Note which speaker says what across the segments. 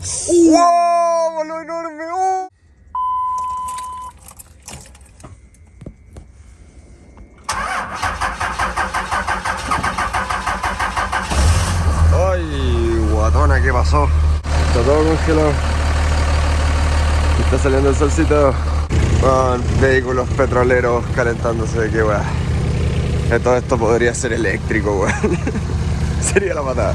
Speaker 1: ¡Wow! ¡Voló enorme! ¡Oh! ¡Ay, guatona! ¿Qué pasó? Está todo congelado. Está saliendo el solcito. Con vehículos petroleros calentándose. ¡Qué weá! Todo esto podría ser eléctrico, weón. Sería la patada.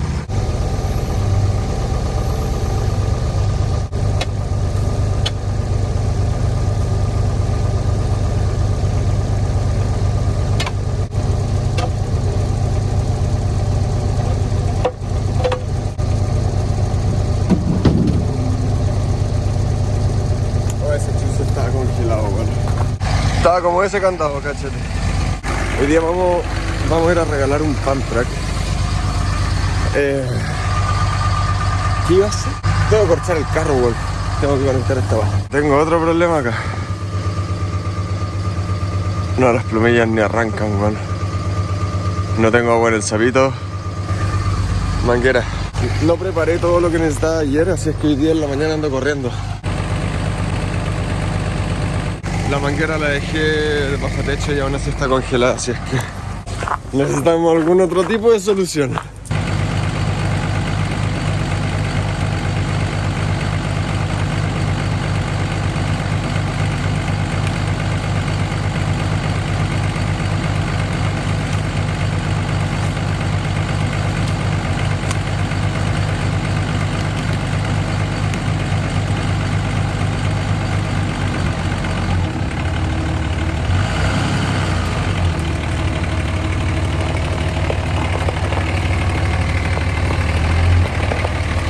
Speaker 1: Oh, ese chuzo estaba congelado, weón. Estaba como ese candado, cachete. Hoy día vamos, vamos a ir a regalar un pan track. Eh, ¿Qué iba a hacer? Tengo que cortar el carro, weón. Tengo que conectar esta baja. Tengo otro problema acá. No, las plumillas ni arrancan, weón. No tengo agua en el sapito. Manguera. No preparé todo lo que necesitaba ayer, así es que hoy día en la mañana ando corriendo. La manguera la dejé bajo techo y aún así está congelada, así es que necesitamos algún otro tipo de solución.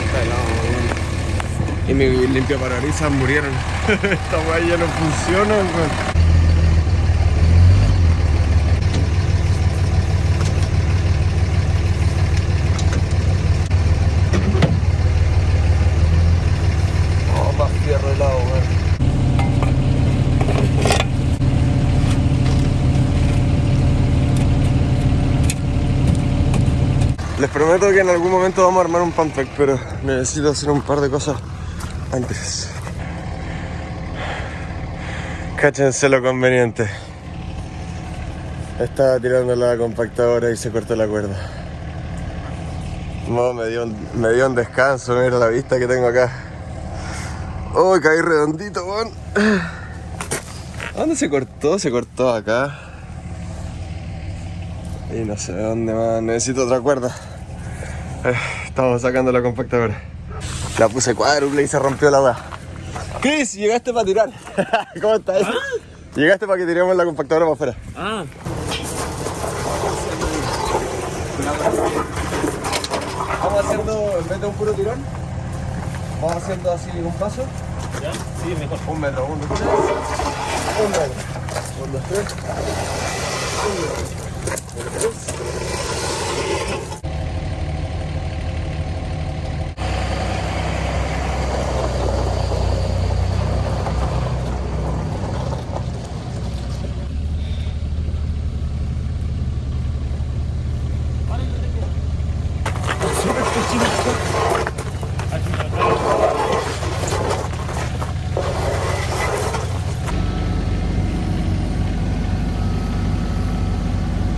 Speaker 1: Está helado, weón. Y mi limpia parabrisas murieron. Esta weá ya no funciona. Oh, weón. Les prometo que en algún momento vamos a armar un pan track, pero necesito hacer un par de cosas antes. Cáchense lo conveniente. Estaba tirando la compactadora y se cortó la cuerda. No, me dio un, me dio un descanso, mira la vista que tengo acá. Oh, caí redondito, weón. ¿A ¿Dónde se cortó? Se cortó acá. Y no sé dónde más. Necesito otra cuerda. Eh, estamos sacando la compactadora. La puse cuádruple y se rompió la weá. Chris, llegaste para tirar. ¿Cómo estás? Llegaste para que tiremos la compactadora para afuera.
Speaker 2: Ah,
Speaker 1: Vamos haciendo, en vez de un puro tirón, vamos haciendo así un paso.
Speaker 2: ya, sí, mejor.
Speaker 1: Un metro, un, tres. Un metro. Un, dos, tres. Un metro. Un, dos, tres.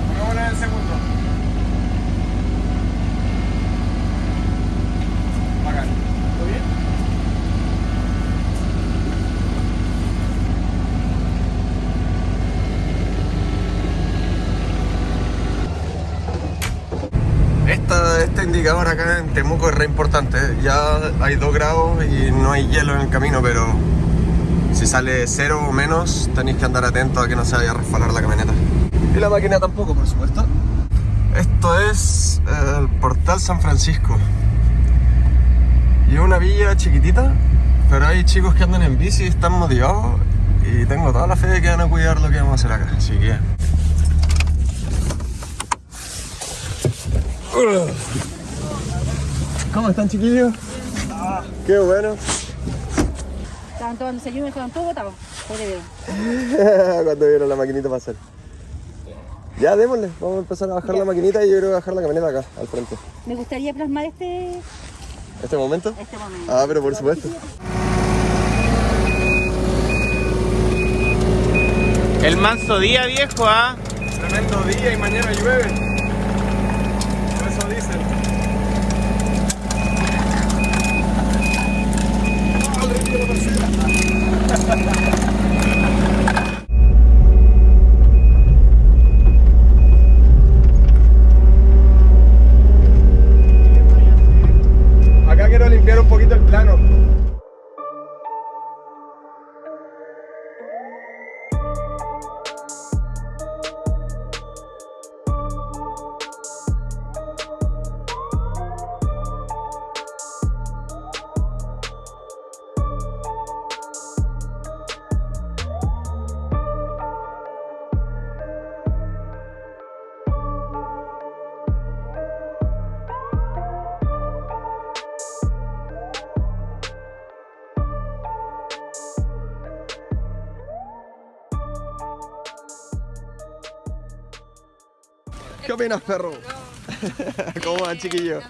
Speaker 1: Pongámosle en el segundo. Bacán. ¿Todo bien? Indicador acá en Temuco es re importante. Ya hay 2 grados y no hay hielo en el camino, pero si sale cero o menos, tenéis que andar atentos a que no se vaya a resbalar la camioneta. Y la máquina tampoco, por supuesto. Esto es eh, el Portal San Francisco. Y es una villa chiquitita, pero hay chicos que andan en bici y están motivados. Y tengo toda la fe de que van a cuidar lo que vamos a hacer acá. Así que. ¿Cómo están, chiquillos? Qué bueno.
Speaker 3: Estaban tomando desayuno y estaban todos botados.
Speaker 1: Cuando vieron la maquinita pasar. Ya, démosle. Vamos a empezar a bajar
Speaker 3: Ya.
Speaker 1: la maquinita y yo creo que bajar la camioneta acá, al frente.
Speaker 3: Me gustaría plasmar este,
Speaker 1: ¿Este momento?
Speaker 3: Este momento.
Speaker 1: Ah, pero por supuesto.
Speaker 2: El manso día, viejo, ¿ah?
Speaker 1: Tremendo día y mañana llueve. Opinas, perro? ¿Cómo van, chiquillos?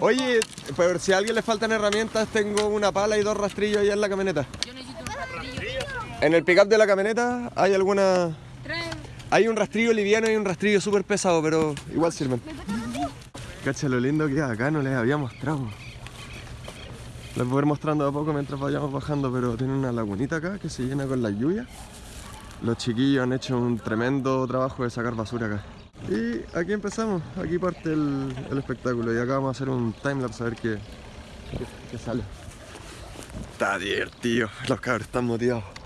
Speaker 1: Oye, pero si a alguien le faltan herramientas, tengo una pala y dos rastrillos allá en la camioneta.
Speaker 3: Yo necesito un rastrillo.
Speaker 1: En el pickup de la camioneta hay alguna... Hay un rastrillo liviano y un rastrillo súper pesado, pero igual sirven. Cacha lo lindo que acá, no les había mostrado. Les voy a ir mostrando a poco mientras vayamos bajando, pero tiene una lagunita acá que se llena con la lluvia. Los chiquillos han hecho un tremendo trabajo de sacar basura acá. Y aquí empezamos, aquí parte el, espectáculo y acá vamos a hacer un timelapse a ver qué, qué, qué sale. Está divertido, los cabros están motivados.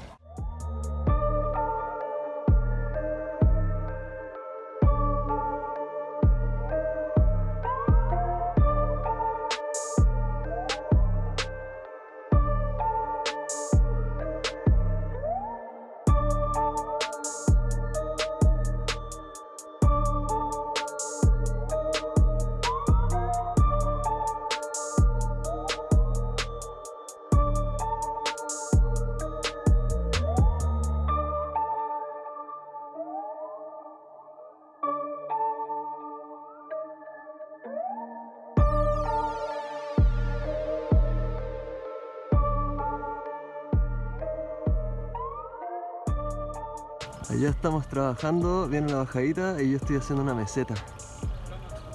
Speaker 1: Allá estamos trabajando, viene la bajadita y yo estoy haciendo una meseta.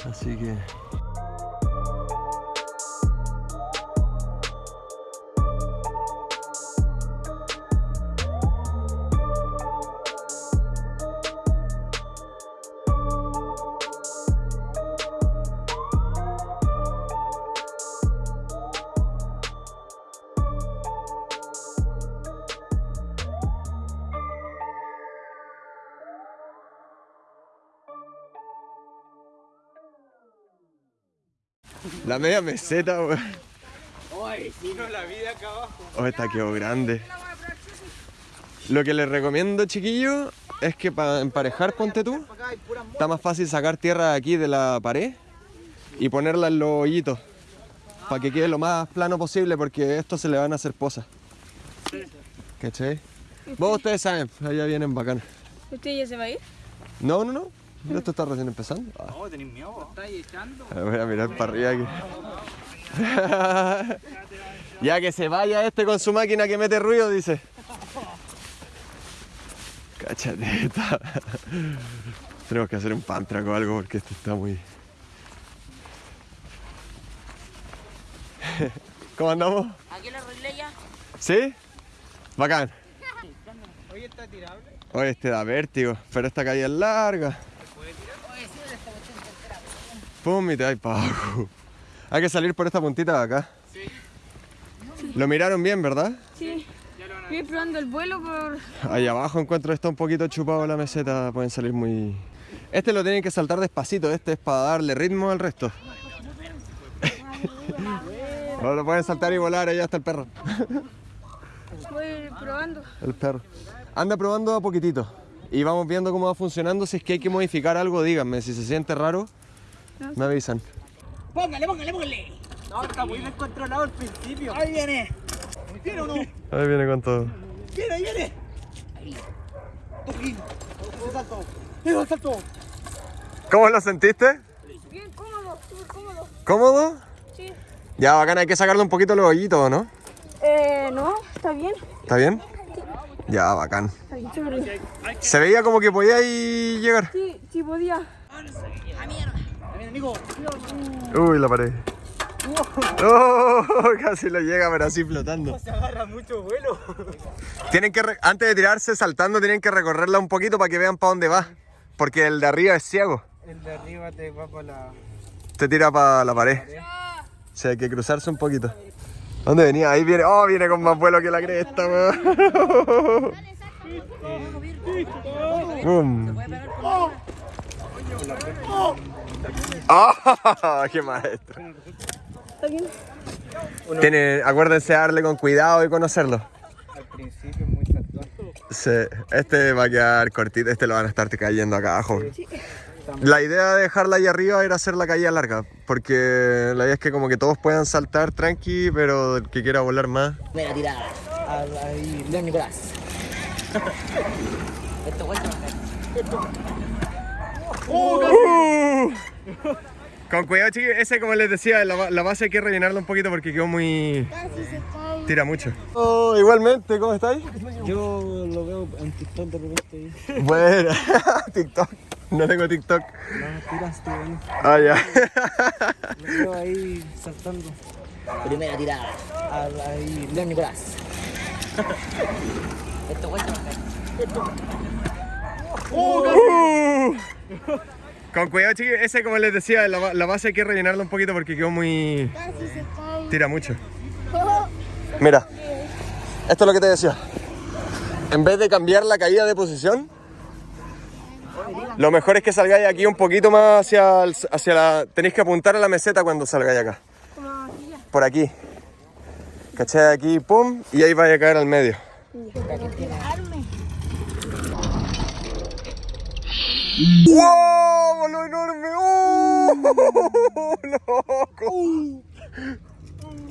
Speaker 1: Así que... La media meseta, weón.
Speaker 2: Ay, si no la vida acá abajo.
Speaker 1: Oh, esta quedó grande. Lo que les recomiendo, chiquillos, es que para emparejar, ponte tú, está más fácil sacar tierra de aquí de la pared y ponerla en los hoyitos. Para que quede lo más plano posible, porque esto se le van a hacer posas. ¿Cachai? Vos ustedes saben, allá vienen bacanas.
Speaker 4: ¿Usted ya se va a ir?
Speaker 1: No, no, no. Esto está recién empezando. Ah.
Speaker 2: No, tenés miedo.
Speaker 4: ¿Está echando?
Speaker 1: A ver, Voy a mirar para arriba aquí. ya que se vaya este con su máquina que mete ruido, dice. Cáchate, está- Tenemos que hacer un pantrack o algo porque esto está muy. ¿Cómo andamos?
Speaker 4: ¿Aquí lo arreglé ya?
Speaker 1: ¿Sí? Bacán.
Speaker 2: Oye, está tirable.
Speaker 1: Oye, este da vértigo, pero esta calle es larga. Para abajo. Hay que salir por esta puntita de acá. Lo miraron bien, ¿verdad?
Speaker 4: Sí. Estoy probando el vuelo por...
Speaker 1: Ahí abajo encuentro está un poquito chupado la meseta, pueden salir muy... Este lo tienen que saltar despacito, este es para darle ritmo al resto. No lo pueden saltar y volar, allá está el perro.
Speaker 4: Voy probando.
Speaker 1: El perro. Anda probando a poquitito y vamos viendo cómo va funcionando. Si es que hay que modificar algo, díganme. Si se siente raro, me avisan.
Speaker 5: Póngale, póngale, póngale.
Speaker 2: No, está muy descontrolado al principio.
Speaker 5: Ahí viene. ¿Viene o no?
Speaker 1: Ahí viene con todo.
Speaker 5: Viene, ahí viene. Ahí. Salto. Ese salto.
Speaker 1: ¿Cómo lo sentiste?
Speaker 4: Bien cómodo, súper cómodo.
Speaker 1: ¿Cómodo?
Speaker 4: Sí.
Speaker 1: Ya, bacán, hay que sacarle un poquito los hoyitos, ¿no?
Speaker 4: Eh, no, está bien.
Speaker 1: ¿Está bien? Ya, bacán.
Speaker 4: Está bien, chévere.
Speaker 1: Se veía como que podía ahí llegar.
Speaker 4: Sí, sí podía.
Speaker 1: Uy, la pared. Oh, casi lo llega, pero así flotando.
Speaker 2: Se agarra mucho vuelo.
Speaker 1: Tienen que, re- antes de tirarse saltando, tienen que recorrerla un poquito para que vean para dónde va. Porque el de arriba es ciego.
Speaker 2: El de arriba te va para la.
Speaker 1: Te tira para la pared. O sea, hay que cruzarse un poquito. ¿Dónde venía? Ahí viene. Oh, viene con más vuelo que la cresta, weón. Boom. ¡Ah! ¡Qué maestro!
Speaker 4: Está bien.
Speaker 1: Acuérdense de darle con cuidado y conocerlo.
Speaker 2: Al principio es muy saltón.
Speaker 1: Sí, este va a quedar cortito, este lo van a estar cayendo acá abajo. La idea de dejarla ahí arriba era hacer la caída larga, porque la idea es que como que todos puedan saltar tranqui, pero el que quiera volar más.
Speaker 5: Primera tirada. Ahí, León Nicolás. Esto vuelta.
Speaker 1: ¡Uh! Con cuidado, chiquillos, ese como les decía, la, ba- la base hay que rellenarla un poquito porque quedó muy... Tira mucho. Oh, igualmente, ¿cómo estáis?
Speaker 2: Yo lo veo en TikTok de repente.
Speaker 1: Bueno, TikTok. No tengo TikTok.
Speaker 2: No, tiraste, bueno.
Speaker 1: Ah, ya.
Speaker 2: Lo veo ahí saltando.
Speaker 5: Primera tirada. Ahí, León Nicolás. Esto vuelta.
Speaker 1: Uh. Con cuidado, chiquillos, ese como les decía, la, ba- la base hay que rellenarla un poquito porque quedó muy... Tira mucho. Mira, esto es lo que te decía. En vez de cambiar la caída de posición, lo mejor es que salgáis aquí un poquito más hacia, el- hacia la... Tenéis que apuntar a la meseta cuando salgáis acá. Por aquí. ¿Cachai? Aquí, pum, y ahí vais a caer al medio. ¡Wow! ¡Lo enorme! ¡Oh! ¡Loco!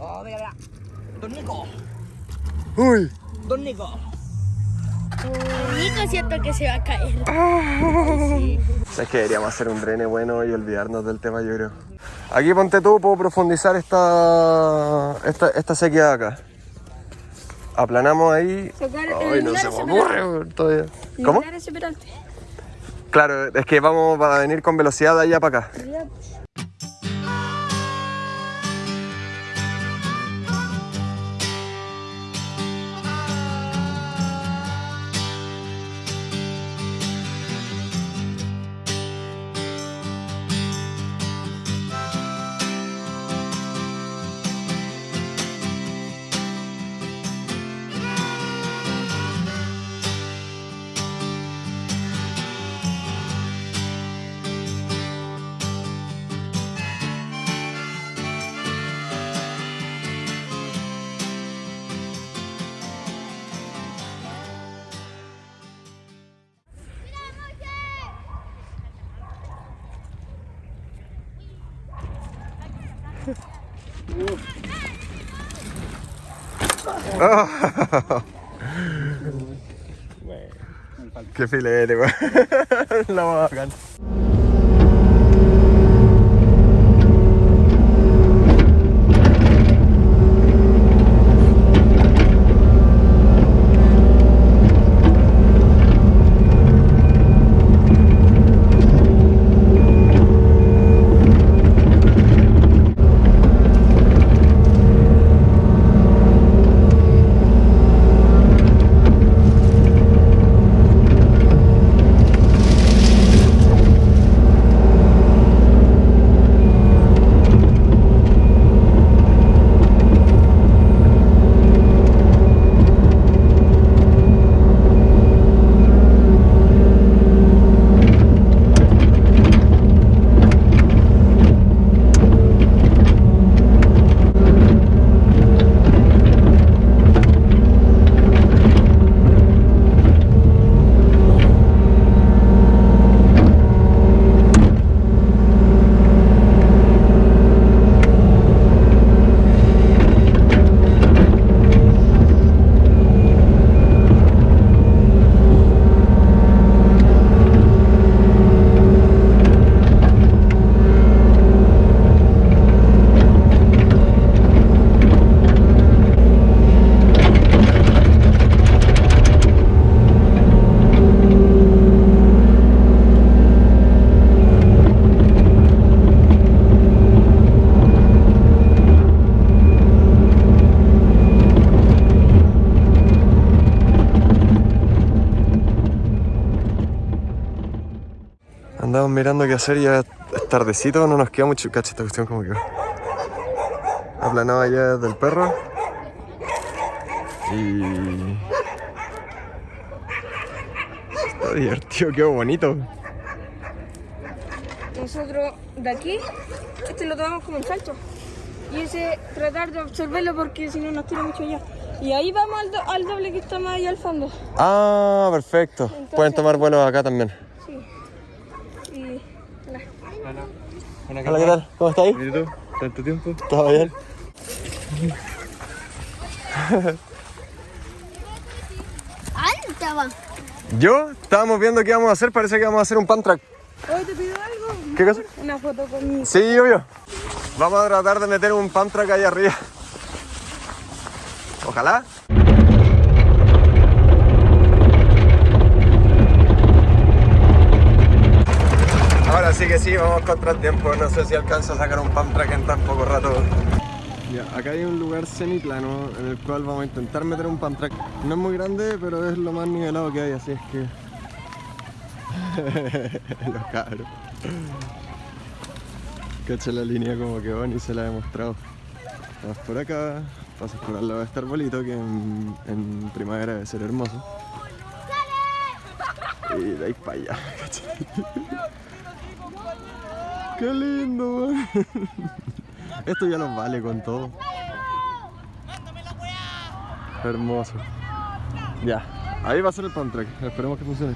Speaker 5: Oh, mira, mira. Don Nico.
Speaker 1: ¡Uy!
Speaker 5: Don Nico.
Speaker 4: Nico siento que se va a caer.
Speaker 1: ¿Sabes que deberíamos hacer un drene bueno y olvidarnos del tema, yo creo? Aquí ponte tú, puedo profundizar esta, esta, esta sequía de acá. Aplanamos ahí.
Speaker 4: Sacar
Speaker 1: Ay, no se me ocurre todavía. ¿Cómo?
Speaker 4: Ese.
Speaker 1: Claro, es que vamos a venir con velocidad de allá para acá. Qué filete, weón. La más bacán. Hacer ya es tardecito, no nos queda mucho. Cacha, esta cuestión como que. Aplanado allá desde el perro. Y. Está divertido, qué bonito.
Speaker 4: Nosotros de aquí, este lo tomamos como un salto. Y ese tratar de absorberlo porque si no nos tira mucho allá. Y ahí vamos al, do- al doble que está más allá al fondo.
Speaker 1: Ah, perfecto. Pueden tomar vuelos acá también.
Speaker 4: Sí. Y. hola.
Speaker 1: Hola, ¿qué tal? ¿Cómo estáis?
Speaker 2: ¿Y tú? ¿Tanto tiempo?
Speaker 1: ¿Todo bien?
Speaker 4: ¡Alta va!
Speaker 1: Yo, estábamos viendo qué íbamos a hacer, parece que vamos a hacer un pan track.
Speaker 4: Hoy te pido algo.
Speaker 1: ¿Qué cosa?
Speaker 4: Una foto conmigo.
Speaker 1: Sí, obvio. Vamos a tratar de meter un pan track ahí arriba. Ojalá. Ahora sí que sí, vamos contra el tiempo. No sé si alcanzo a sacar un pan track en tan poco rato. Ya, acá hay un lugar semiplano en el cual vamos a intentar meter un pan track. No es muy grande, pero es lo más nivelado que hay, así es que. Los cabros. Cacha la línea como que van y se la he mostrado. Vas por acá, pasas por al lado de este arbolito que en, en primavera debe ser hermoso. Y de ahí para allá, cacha. ¡Qué lindo! Esto ya nos vale con todo. Hermoso. Ya, ahí va a ser el pan track. Esperemos que funcione.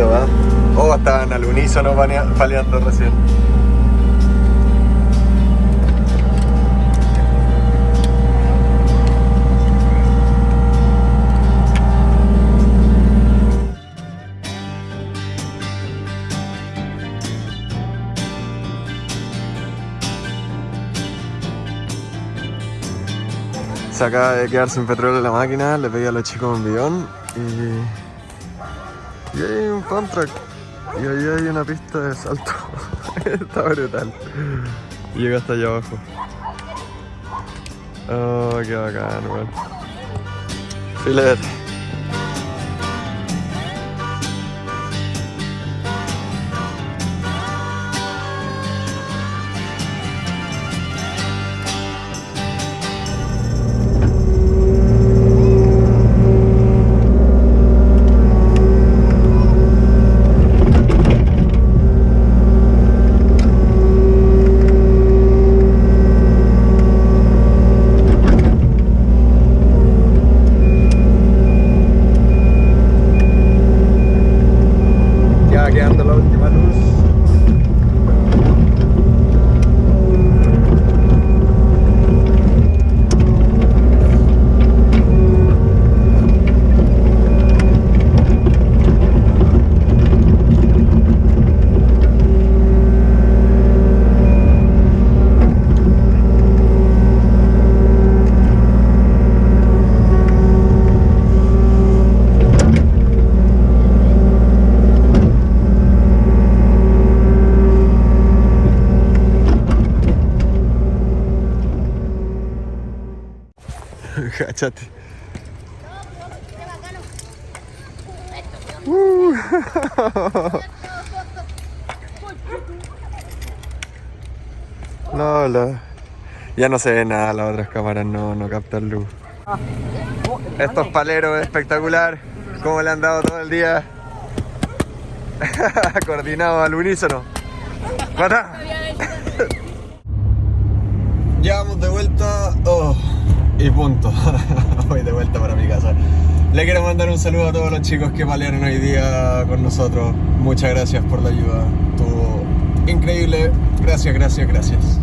Speaker 1: Esto, ¿va? Oh, estaban al unísono paleando recién. Se acaba de quedar sin petróleo la máquina, le pedí a los chicos un bidón y... Y hay un fan track. Y ahí hay una pista de salto. Está brutal. Llega hasta allá abajo. Oh, qué bacán, weón. Filete. Uh. No, la- Ya no se ve nada, las otras cámaras no, no captan luz. Estos paleros espectacular, cómo le han dado todo el día. Coordinado al unísono. ¡Mata! Ya vamos de vuelta. Oh, y punto. Voy de vuelta para mi casa. Le quiero mandar un saludo a todos los chicos que palearon hoy día con nosotros. Muchas gracias por la ayuda. Estuvo increíble. Gracias, gracias, gracias.